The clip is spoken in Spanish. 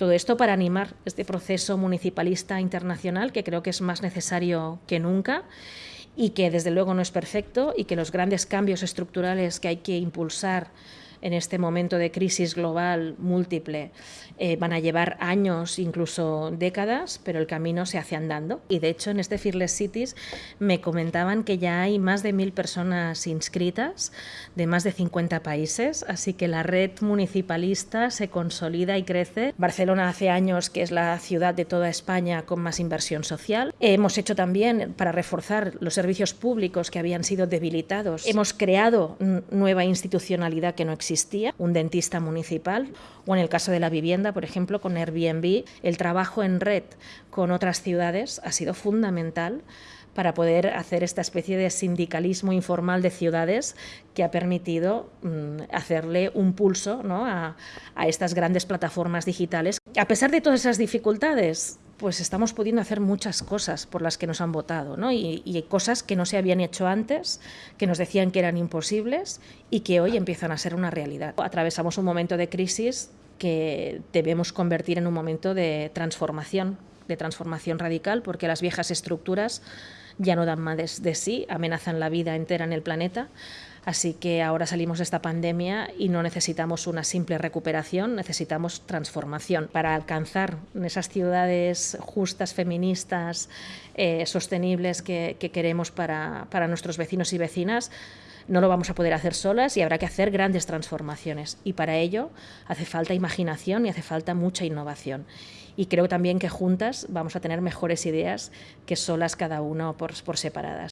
Todo esto para animar este proceso municipalista internacional que creo que es más necesario que nunca y que desde luego no es perfecto y que los grandes cambios estructurales que hay que impulsar en este momento de crisis global múltiple eh, van a llevar años, incluso décadas, pero el camino se hace andando. Y de hecho en este Fearless Cities me comentaban que ya hay más de mil personas inscritas de más de 50 países, así que la red municipalista se consolida y crece. Barcelona hace años que es la ciudad de toda España con más inversión social. Hemos hecho también para reforzar los servicios públicos que habían sido debilitados. Hemos creado nueva institucionalidad que no existía existía, un dentista municipal, o en el caso de la vivienda, por ejemplo, con Airbnb, el trabajo en red con otras ciudades ha sido fundamental para poder hacer esta especie de sindicalismo informal de ciudades que ha permitido mm, hacerle un pulso ¿no? a, a estas grandes plataformas digitales. A pesar de todas esas dificultades, pues estamos pudiendo hacer muchas cosas por las que nos han votado, ¿no? y, y, cosas que no se habían hecho antes, que nos decían que eran imposibles y que hoy empiezan a ser una realidad. Atravesamos un momento de crisis que debemos convertir en un momento de transformación, de transformación radical, porque las viejas estructuras ya no dan más de sí, amenazan la vida entera en el planeta. Así que ahora salimos de esta pandemia y no necesitamos una simple recuperación, necesitamos transformación para alcanzar esas ciudades justas, feministas, eh, sostenibles que, que queremos para, para nuestros vecinos y vecinas no lo vamos a poder hacer solas y habrá que hacer grandes transformaciones. Y para ello hace falta imaginación y hace falta mucha innovación. Y creo también que juntas vamos a tener mejores ideas que solas cada uno por, por separadas.